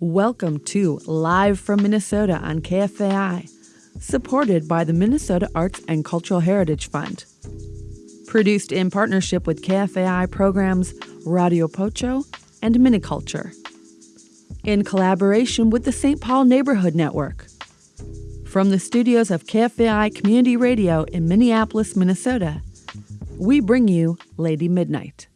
Welcome to Live from Minnesota on KFAI, supported by the Minnesota Arts and Cultural Heritage Fund. Produced in partnership with KFAI programs Radio Pocho and MinneCulture. In collaboration with the St. Paul Neighborhood Network. From the studios of KFAI Community Radio in Minneapolis, Minnesota, we bring you Lady Midnight.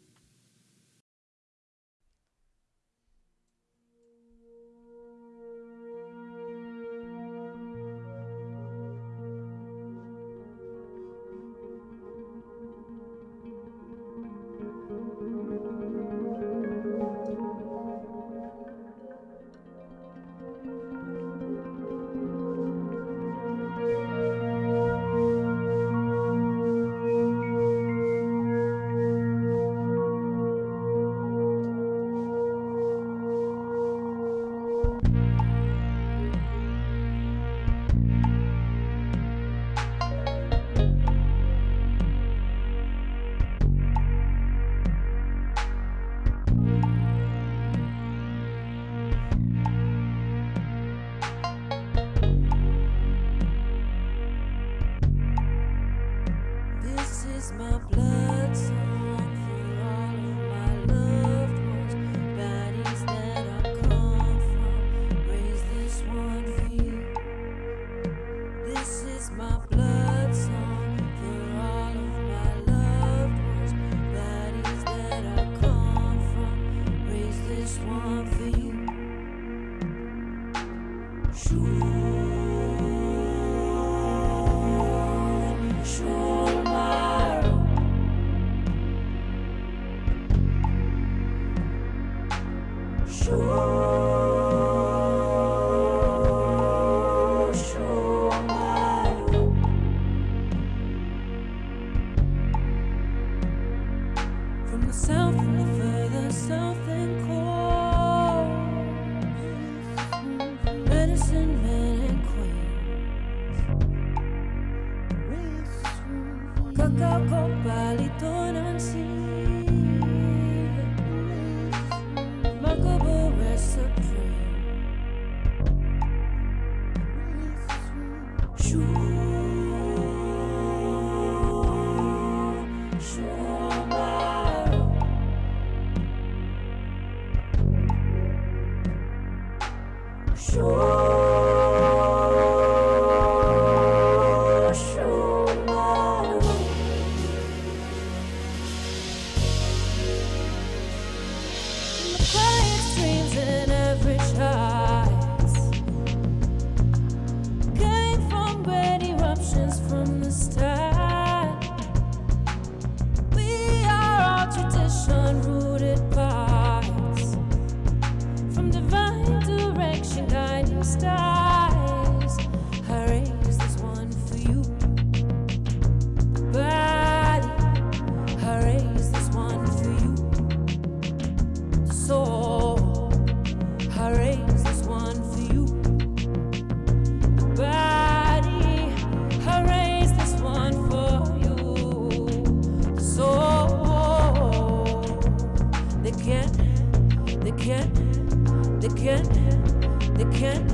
They can't,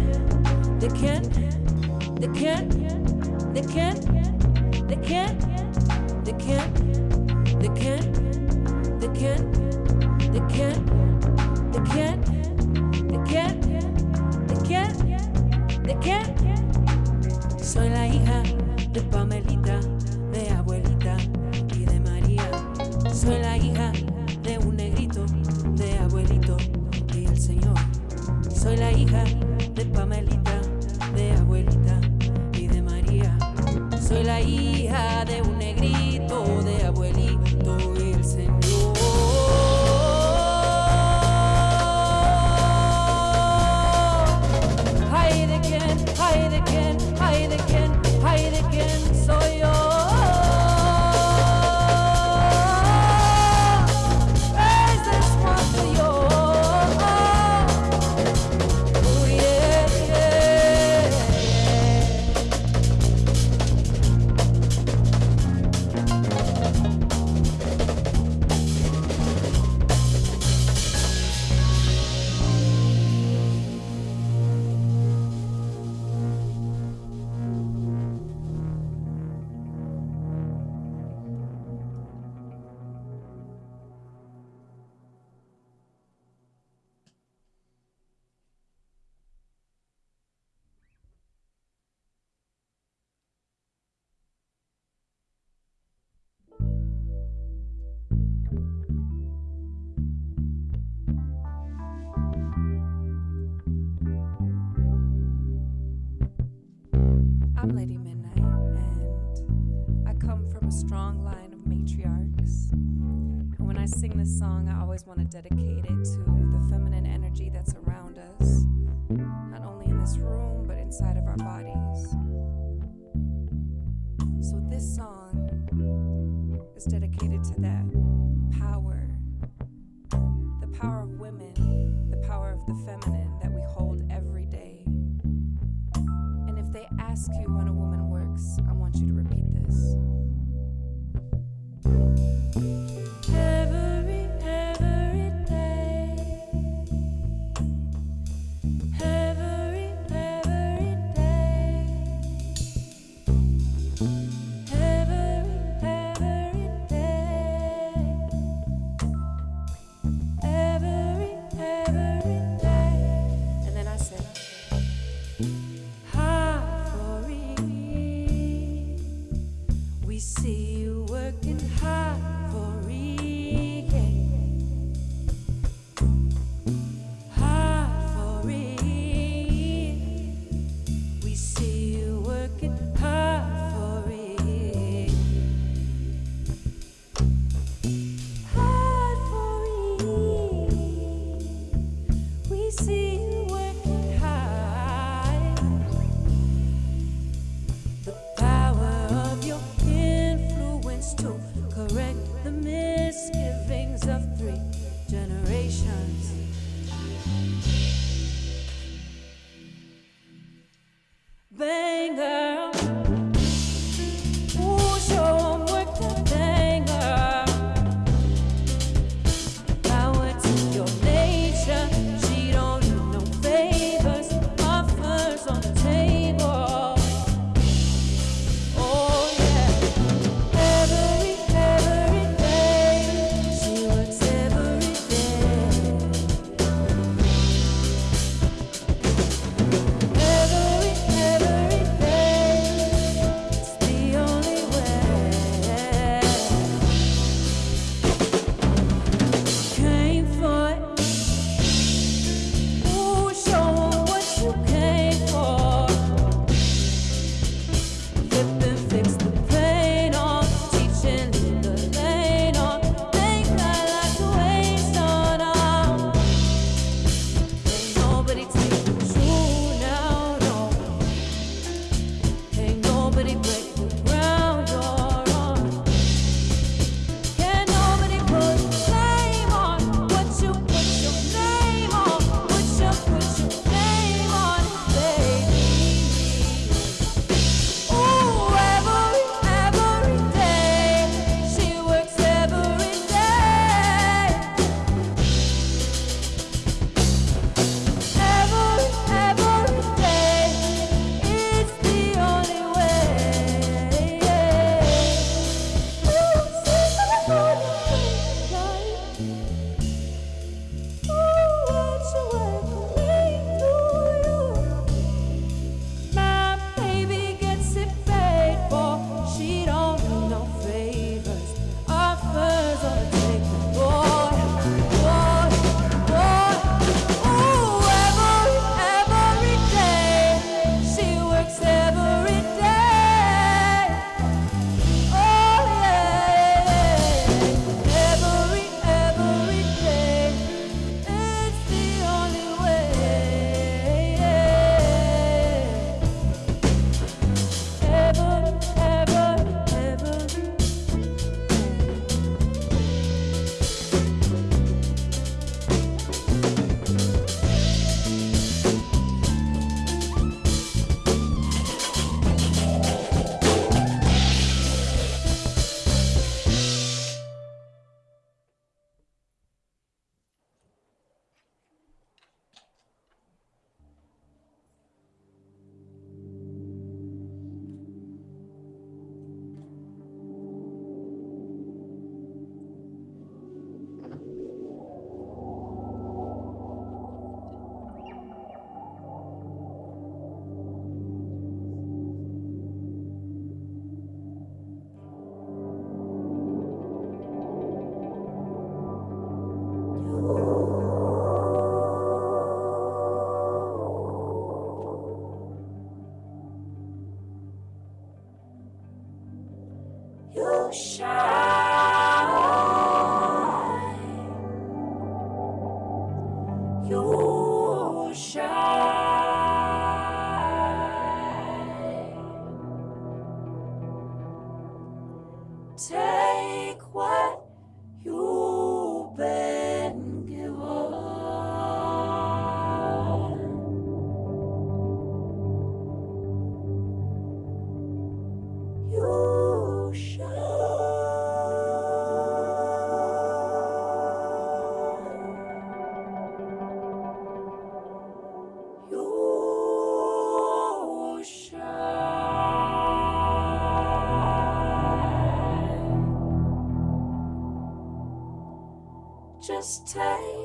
they can't, they can't, they can't, they can't, they can't, they can't, they can't, they can't. They can't, they can't, they can't, they can't. Soy la hija de Pamelita, de abuelita y de María. Soy la hija de un negrito, de abuelito y el Señor. Soy la hija sing this song, I always want to dedicate it to the feminine energy that's around us, not only in this room, but inside of our bodies. So, this song is dedicated to that power the power of women, the power of the feminine that we hold every day. And if they ask you when a woman works, I want you to repeat just take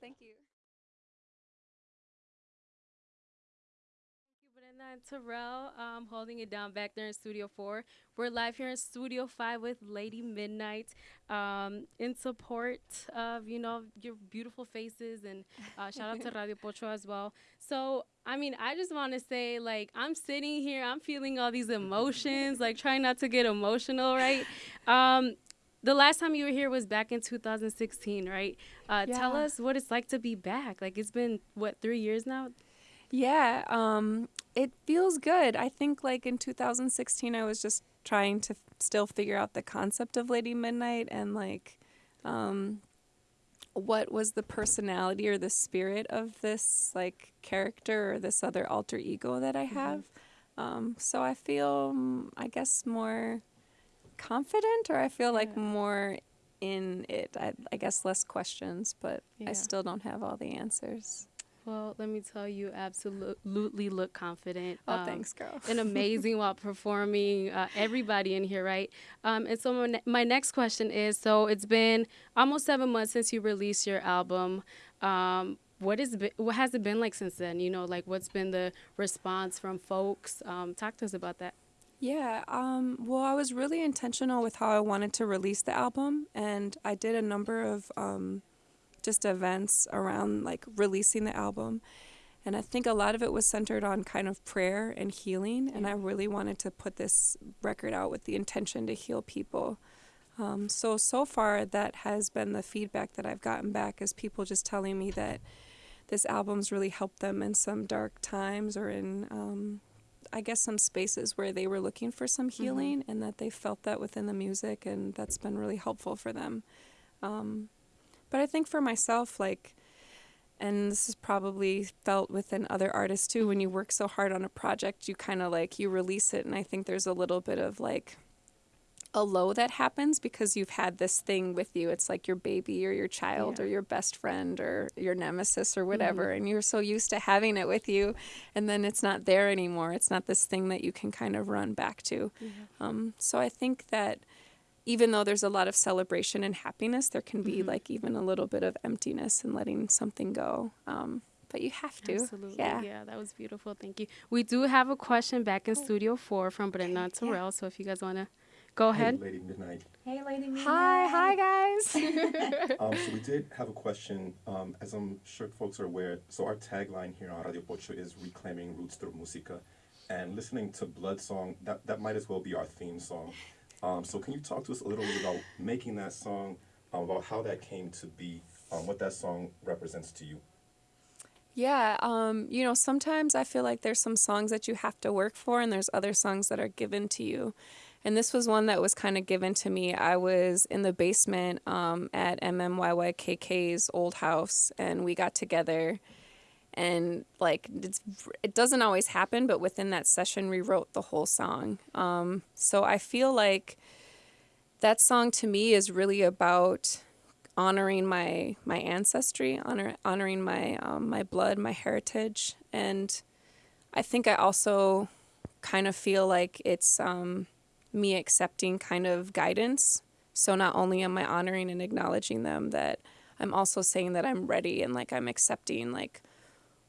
Thank you. Thank you. Brenda and Terrell um, holding it down back there in Studio 4. We're live here in Studio 5 with Lady Midnight um, in support of, you know, your beautiful faces and uh, shout out to Radio Pocho as well. So, I mean, I just want to say, like, I'm sitting here, I'm feeling all these emotions, like, trying not to get emotional, right? Um, the last time you were here was back in 2016, right? Uh, Tell us what it's like to be back. Like, it's been, what, three years now? Yeah, um, it feels good. I think like in 2016, I was just trying to still figure out the concept of Lady Midnight and like um, what was the personality or the spirit of this like character or this other alter ego that I have. Um, so I feel, mm, I guess, more confident or I feel like Yeah. more in it. I, I guess less questions, but Yeah. I still don't have all the answers. Well, let me tell you, absolutely look confident. Oh, Um, thanks, girl. and amazing while performing. Uh, everybody in here, right? Um, and so my, ne- my next question is: So it's been almost seven months since you released your album. Um, what is what has it been like since then? You know, like what's been the response from folks? Um, talk to us about that. Yeah, um, well, I was really intentional with how I wanted to release the album, and I did a number of um, just events around like releasing the album. And I think a lot of it was centered on kind of prayer and healing, and I really wanted to put this record out with the intention to heal people. Um, so, so far, that has been the feedback that I've gotten back is people just telling me that this album's really helped them in some dark times or in um, I guess some spaces where they were looking for some healing and that they felt that within the music and that's been really helpful for them. Um, but I think for myself, like, and this is probably felt within other artists too, when you work so hard on a project, you kind of like, you release it. And I think there's a little bit of like, a low that happens because you've had this thing with you. It's like your baby or your child Yeah. or your best friend or your nemesis or whatever. And you're so used to having it with you. And then it's not there anymore. It's not this thing that you can kind of run back to. Um, so I think that even though there's a lot of celebration and happiness, there can be like even a little bit of emptiness and letting something go. Um, but you have to. Absolutely. Yeah. that was beautiful. Thank you. We do have a question back in Studio Four from Brenda and Terrell. So if you guys want to go ahead. Hey, ahead. Lady Midnight. Hey, Lady Midnight. Hi, hi guys. Um, so we did have a question. Um, as I'm sure folks are aware, so our tagline here on Radio Pocho is reclaiming roots through música, and listening to Blood Song that that might as well be our theme song. Um, so can you talk to us a little bit about making that song, um, about how that came to be, um, what that song represents to you? Yeah, um, you know, sometimes I feel like there's some songs that you have to work for, and there's other songs that are given to you. And this was one that was kind of given to me. I was in the basement um, at MMYYKK's old house, and we got together. And like it doesn't always happen, but within that session, we wrote the whole song. Um, so I feel like that song to me is really about honoring my my ancestry, honor, honoring my um, my blood, my heritage, and I think I also kind of feel like it's um, me accepting kind of guidance. So not only am I honoring and acknowledging them, that I'm also saying that I'm ready and like I'm accepting like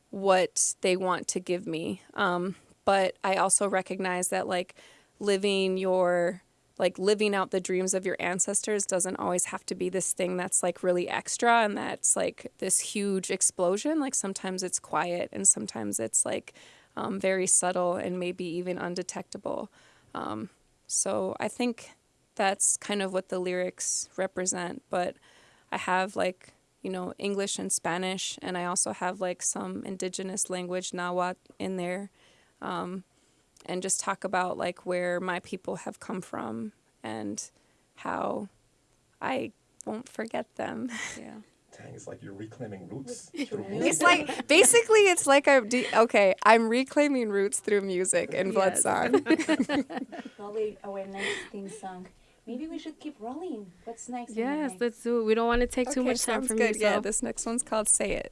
what they want to give me. Um, but I also recognize that like living your like living out the dreams of your ancestors doesn't always have to be this thing that's like really extra and that's like this huge explosion. Like sometimes it's quiet and sometimes it's like um, very subtle and maybe even undetectable. Um, so I think that's kind of what the lyrics represent. But I have like, you know, English and Spanish, and I also have like some indigenous language, Nahuatl, in there. Um, and just talk about like where my people have come from and how I won't forget them. Yeah. it's like you're reclaiming roots. it's like basically, it's like I'm okay. I'm reclaiming roots through music and blood yes. song. Probably our next theme song. Maybe we should keep rolling. What's next? Yes, next? let's do it. We don't want to take okay, too much time from good. you. So. Yeah, this next one's called "Say It."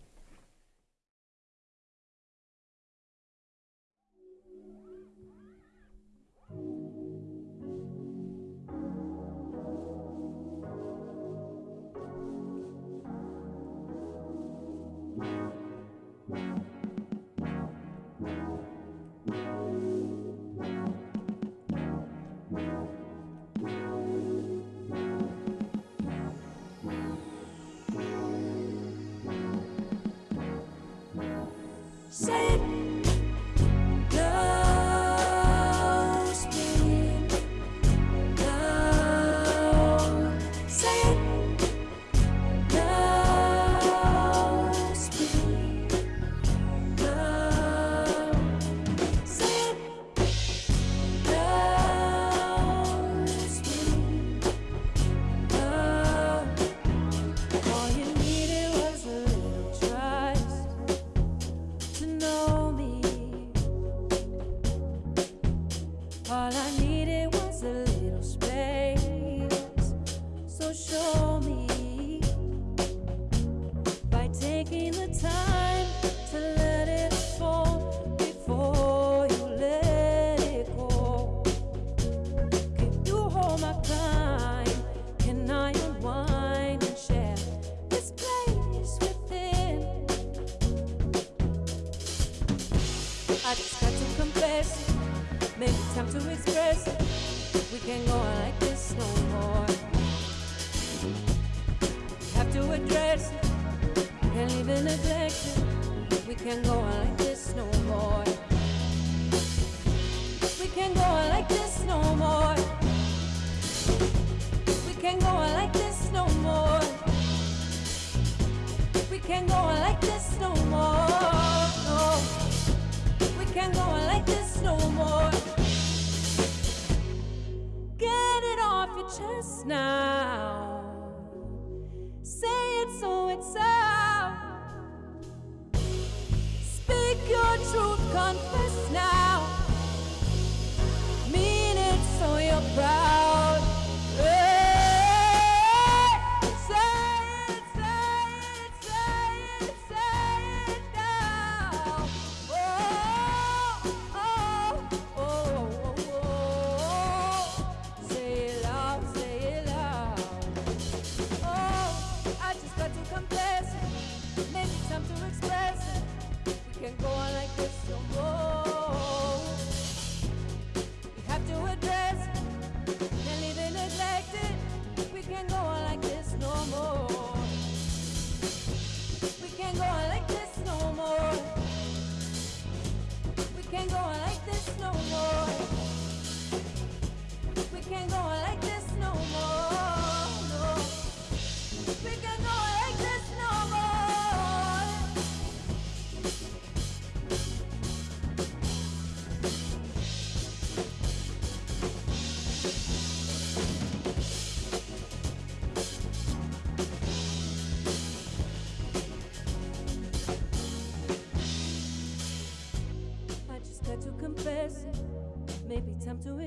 Say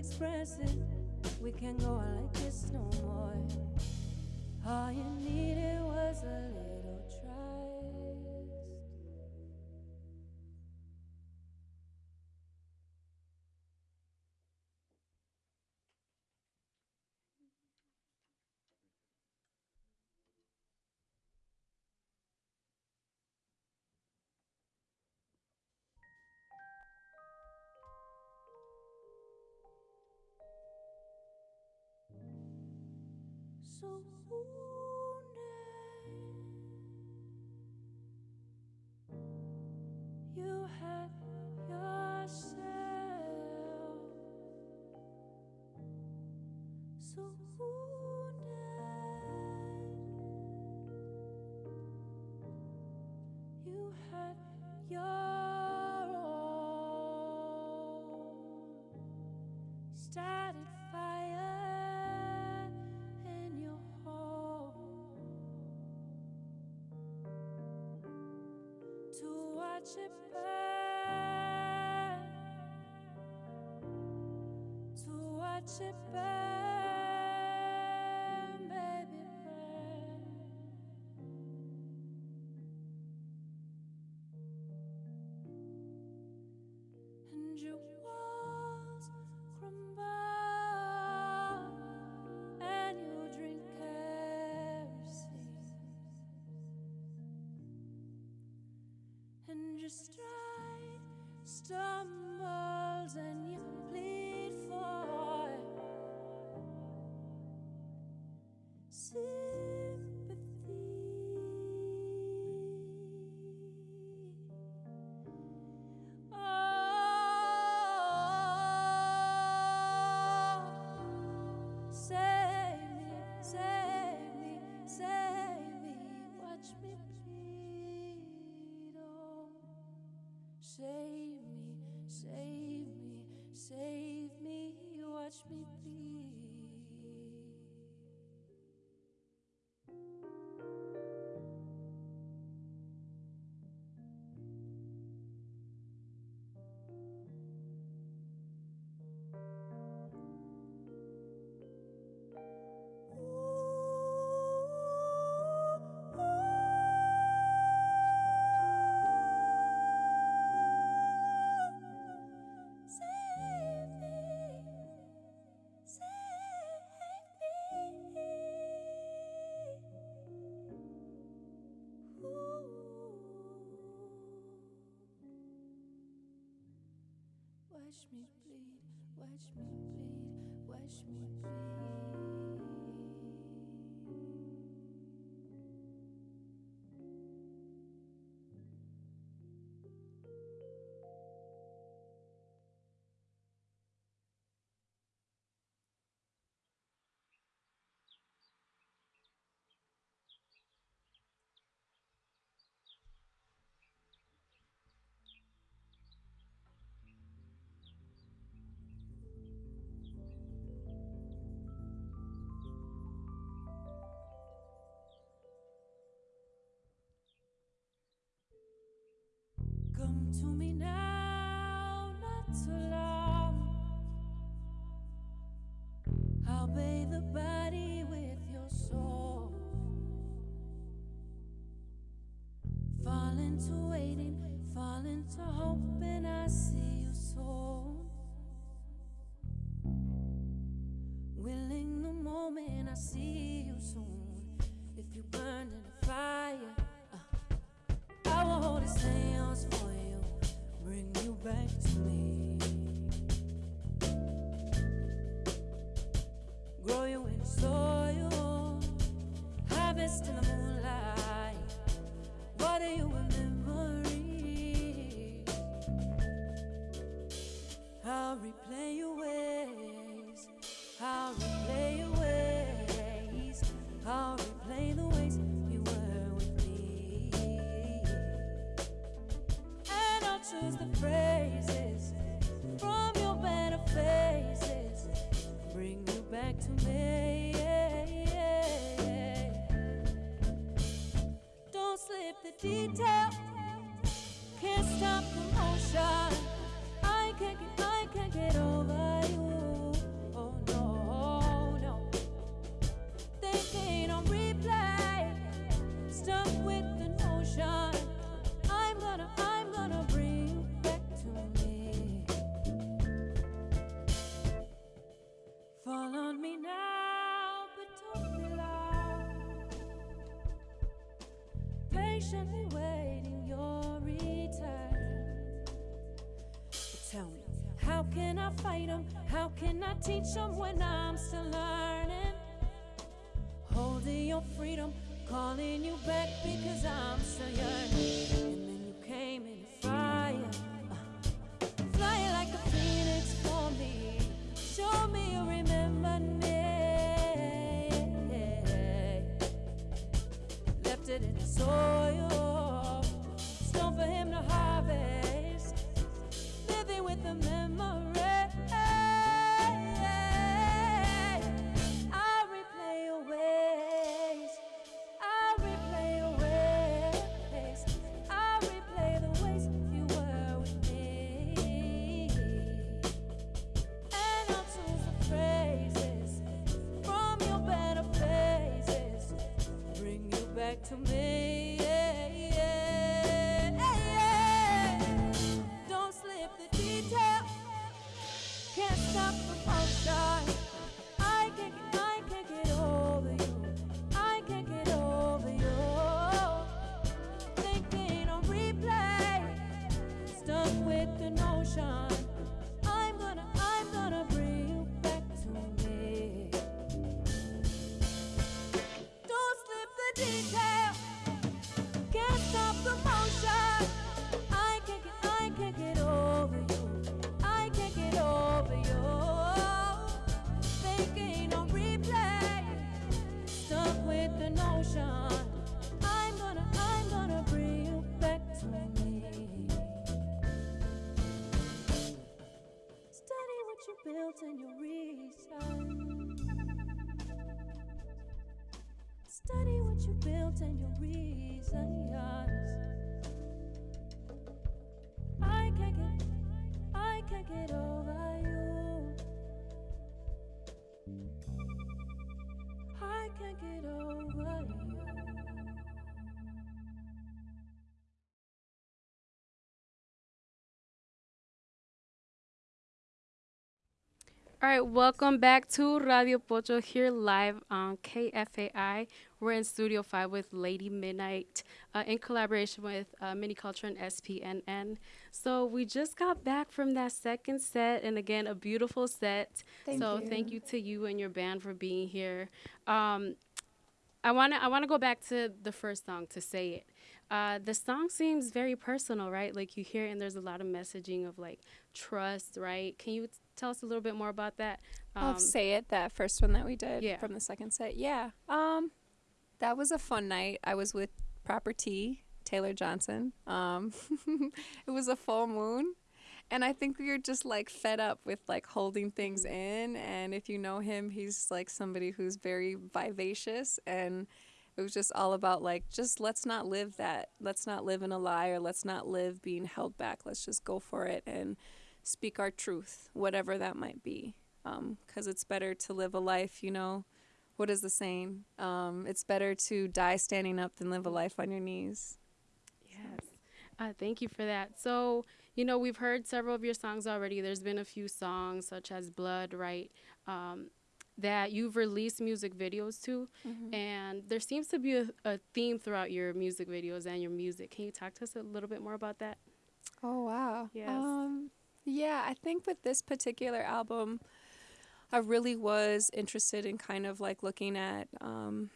express it, we can go along. so watch it burn, to watch it burn. Watch me bleed, watch me bleed, watch me bleed. Come to me now, not so long. I'll bathe the body with your soul. Fall into waiting, fall into hoping I see. kissed in the moonlight. What are you? detail. Can't stop patiently waiting your return. Tell me, how can I fight them? How can I teach them when I'm still learning? Holding your freedom, calling you back because I'm still yearning. in the soil. All right, welcome back to Radio Pocho here live on KFAI. We're in Studio 5 with Lady Midnight uh, in collaboration with uh, MinneCulture and SPNN. So we just got back from that second set, and again, a beautiful set. Thank so you. thank you to you and your band for being here. Um, I want to I want to go back to the first song to say it. Uh, the song seems very personal, right? Like you hear, it and there's a lot of messaging of like trust, right? Can you tell us a little bit more about that? I'll say it that first one that we did yeah. from the second set. Yeah. Um that was a fun night. I was with Proper T, Taylor Johnson. Um it was a full moon. And I think we were just like fed up with like holding things in and if you know him, he's like somebody who's very vivacious and it was just all about like just let's not live that. Let's not live in a lie or let's not live being held back. Let's just go for it and speak our truth, whatever that might be. Because it's better to live a life, you know. What is the saying? Um, it's better to die standing up than live a life on your knees. Yes. Uh, thank you for that. So, you know, we've heard several of your songs already. There's been a few songs, such as Blood, right, um, that you've released music videos to. And there seems to be a, a theme throughout your music videos and your music. Can you talk to us a little bit more about that? Oh wow. Yes. Um, yeah, I think with this particular album, I really was interested in kind of like looking at um,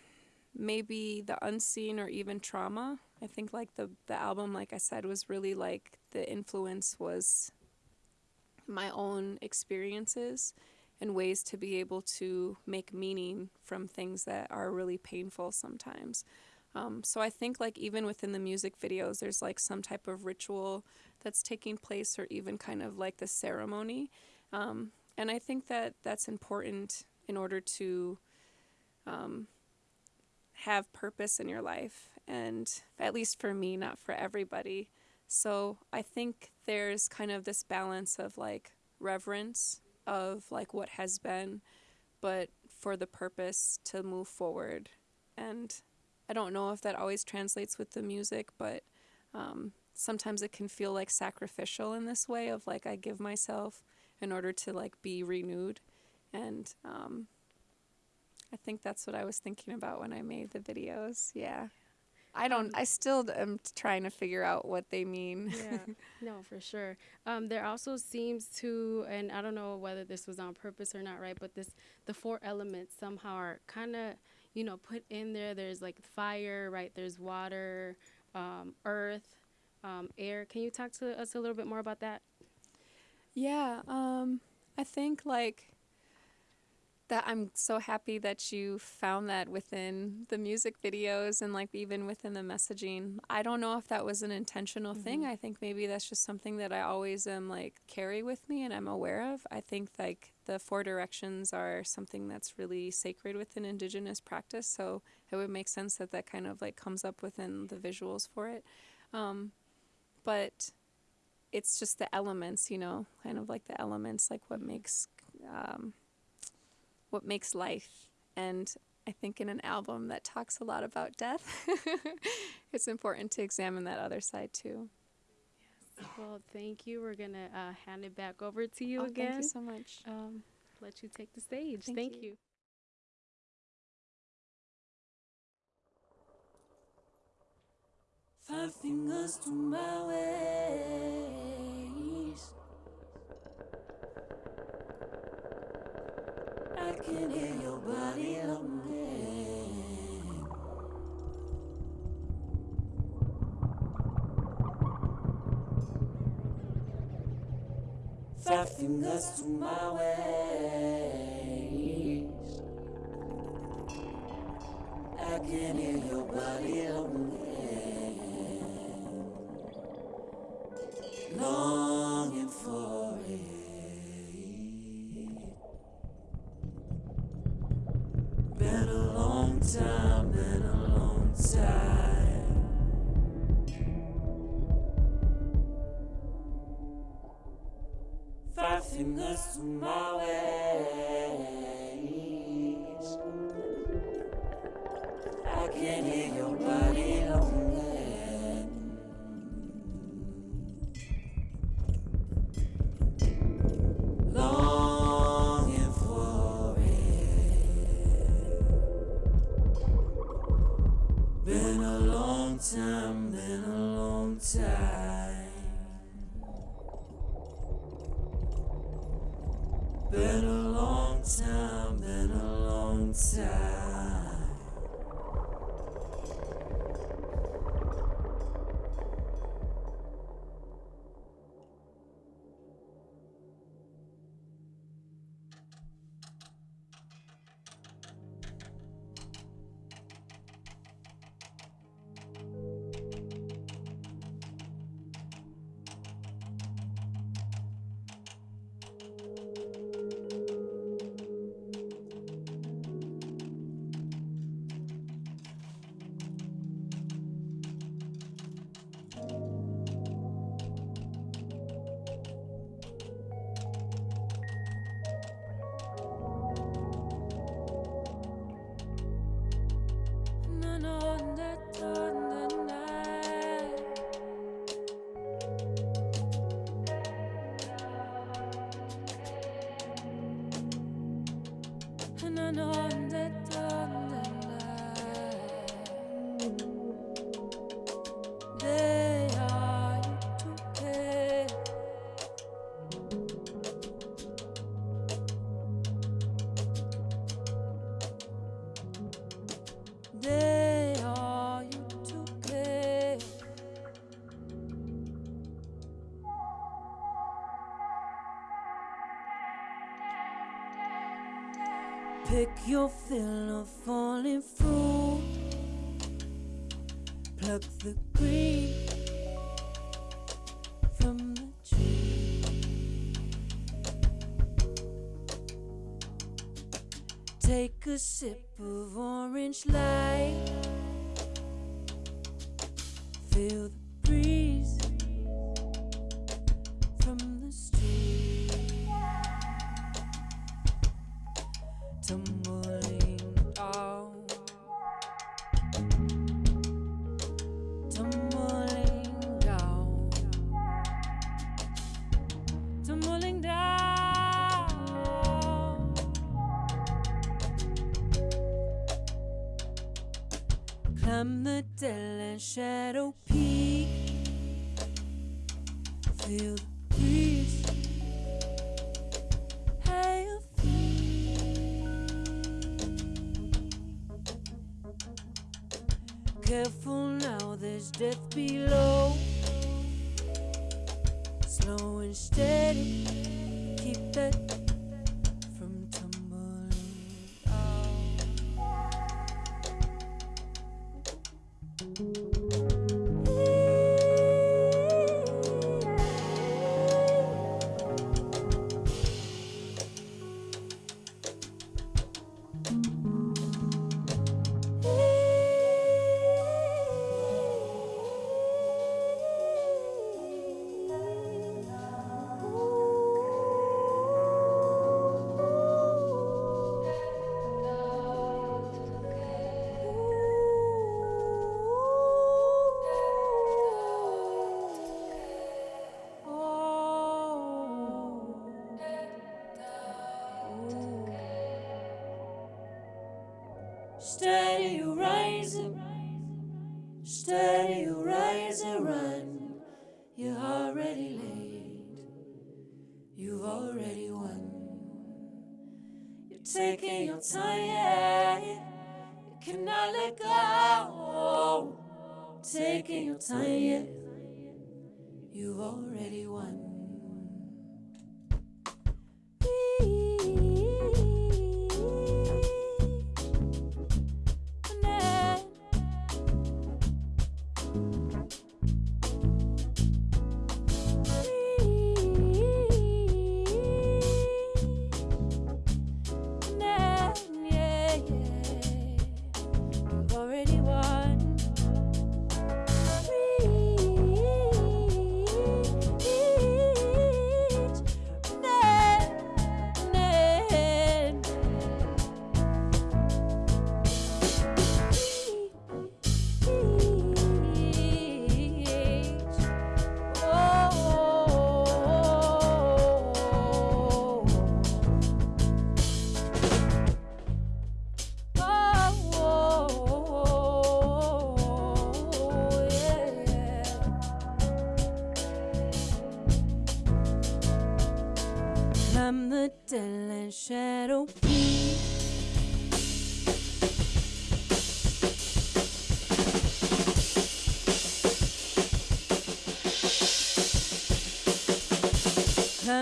maybe the unseen or even trauma. I think like the the album, like I said, was really like the influence was my own experiences and ways to be able to make meaning from things that are really painful sometimes. Um, so I think like even within the music videos, there's like some type of ritual that's taking place, or even kind of like the ceremony. Um, and I think that that's important in order to um, have purpose in your life, and at least for me, not for everybody. So I think there's kind of this balance of like reverence of like what has been, but for the purpose to move forward. And I don't know if that always translates with the music, but um, sometimes it can feel like sacrificial in this way of like I give myself in order to like be renewed. And um, I think that's what I was thinking about when I made the videos. Yeah. I don't, I still am trying to figure out what they mean. yeah, no, for sure. Um, there also seems to, and I don't know whether this was on purpose or not, right? But this, the four elements somehow are kind of, you know, put in there. There's like fire, right? There's water, um, earth, um, air. Can you talk to us a little bit more about that? Yeah, um, I think like that I'm so happy that you found that within the music videos and like even within the messaging. I don't know if that was an intentional thing. I think maybe that's just something that I always am like carry with me and I'm aware of. I think like the four directions are something that's really sacred within indigenous practice, so it would make sense that that kind of like comes up within the visuals for it. Um, but it's just the elements, you know, kind of like the elements, like what makes um, what makes life. And I think in an album that talks a lot about death, it's important to examine that other side too. Well, thank you. We're gonna uh, hand it back over to you Oh, again. Thank you so much. um, let you take the stage. Thank Thank, you. you. Five fingers to my waist. I can hear your body longing. Five fingers to my waist. I can hear your body longing. Pick your fill of falling fruit. Pluck the green from the tree. Take a sip of orange light. Feel feel the breeze. how you feel. Careful now, there's death below. Slow and steady, keep that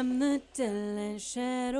I'm the deadland shadow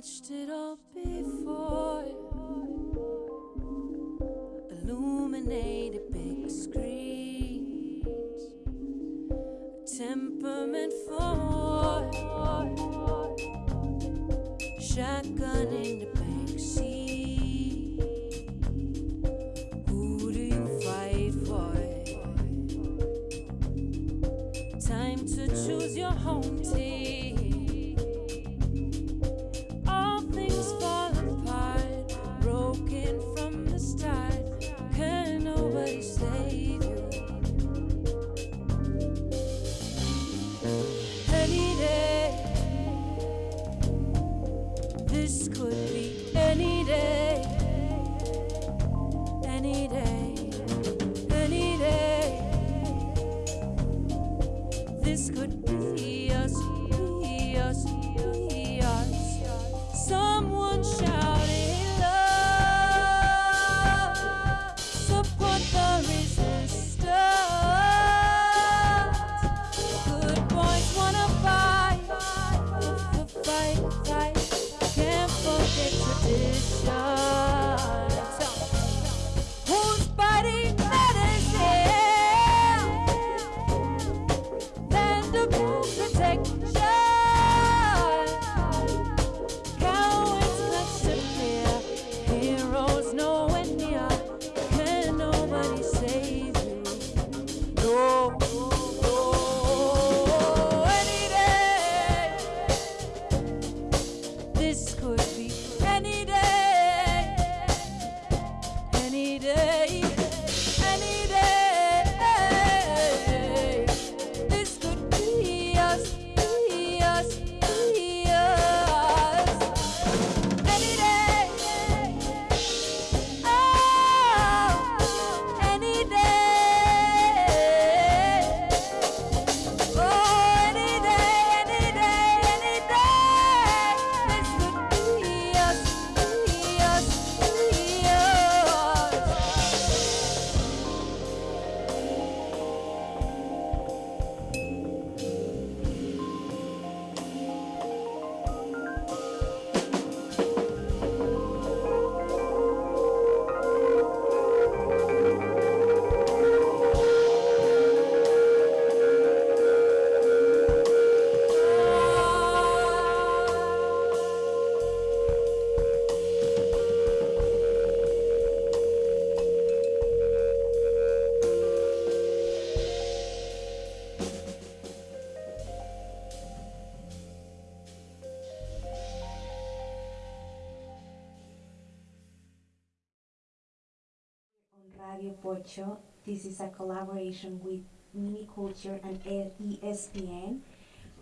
watched it all before. Shotgun in the Pocho. This is a collaboration with MinneCulture and SPNN,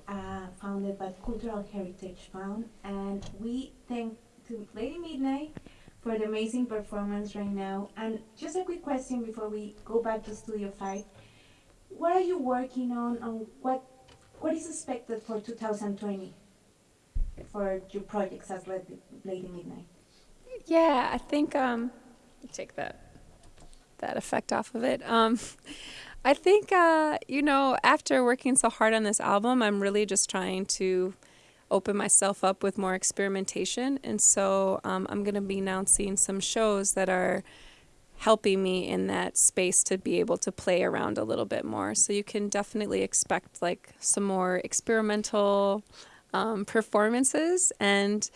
uh, founded by Cultural Heritage Fund. And we thank to Lady Midnight for the amazing performance right now. And just a quick question before we go back to Studio 5. What are you working on and what what is expected for 2020 for your projects as Lady Midnight? Yeah, I think um, take that that effect off of it. Um, I think uh, you know after working so hard on this album, I'm really just trying to open myself up with more experimentation, and so um, I'm going to be announcing some shows that are helping me in that space to be able to play around a little bit more. So you can definitely expect like some more experimental um, performances. And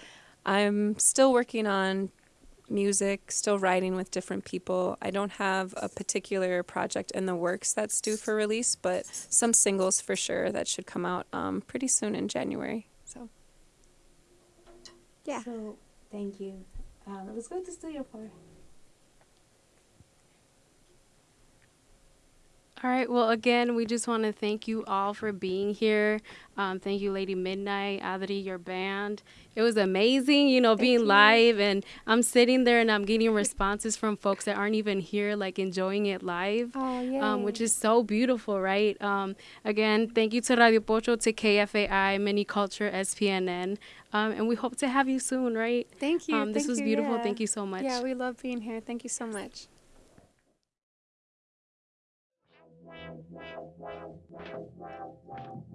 I'm still working on music, still writing with different people. I don't have a particular project in the works that's due for release, but some singles for sure that should come out um, pretty soon in January. So, yeah. So, thank you. Um, let's go to Studio 4. All right. Well, again, we just want to thank you all for being here. Um, thank you, Lady Midnight, Adri, your band. It was amazing, you know, being you. live. And I'm sitting there and I'm getting responses from folks that aren't even here, like enjoying it live, Oh, yeah. um, which is so beautiful, right? Um, again, thank you to Radio Pocho, to KFAI, MinneCulture, SPNN. Um, and we hope to have you soon, right? Thank you. Um, this Thank was you, beautiful. yeah. Thank you so much. Yeah, we love being here. Thank you so much.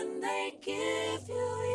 when they give you.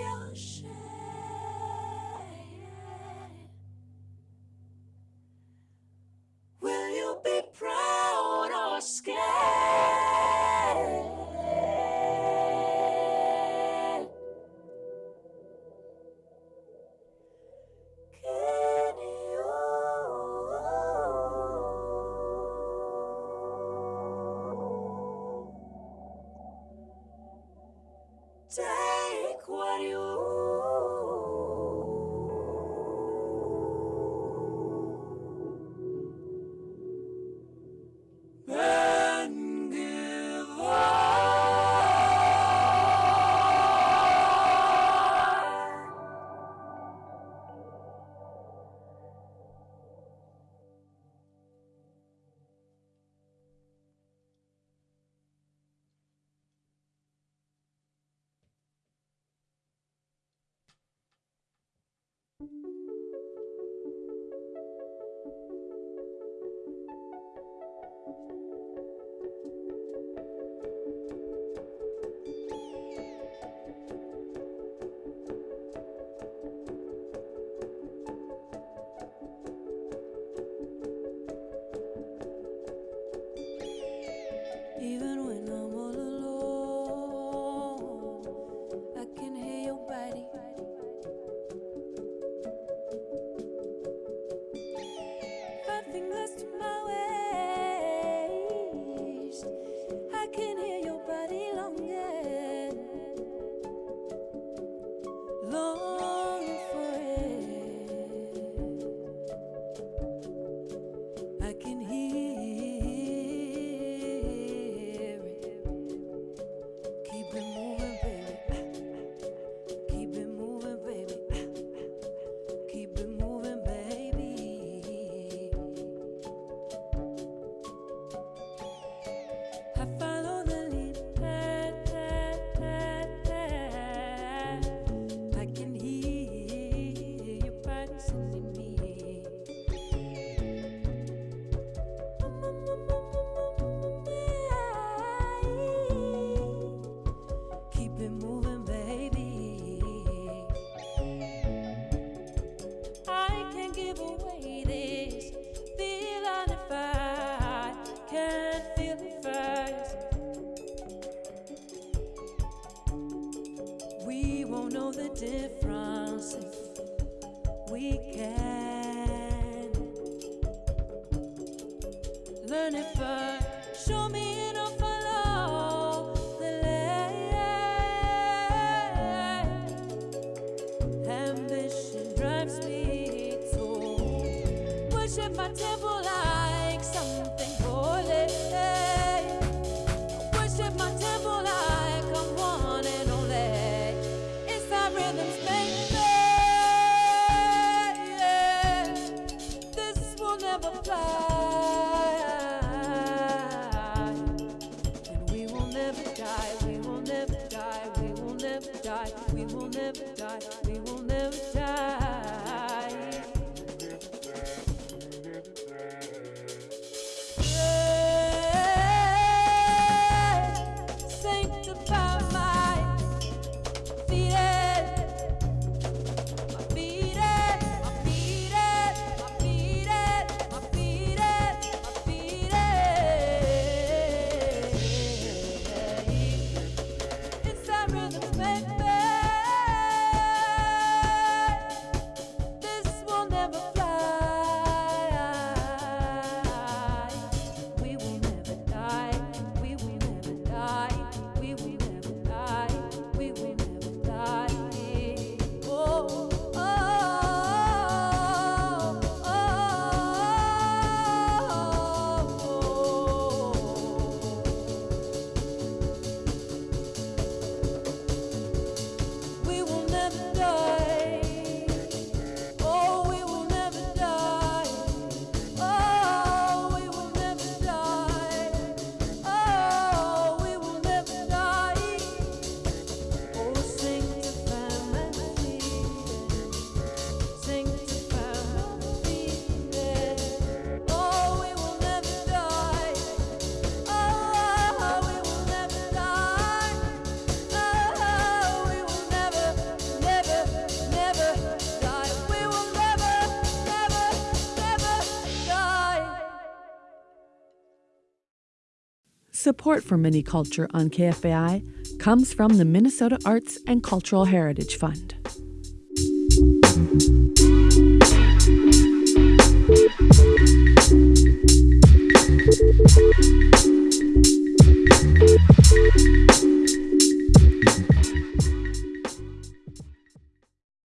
Support for MinneCulture on KFAI comes from the Minnesota Arts and Cultural Heritage Fund.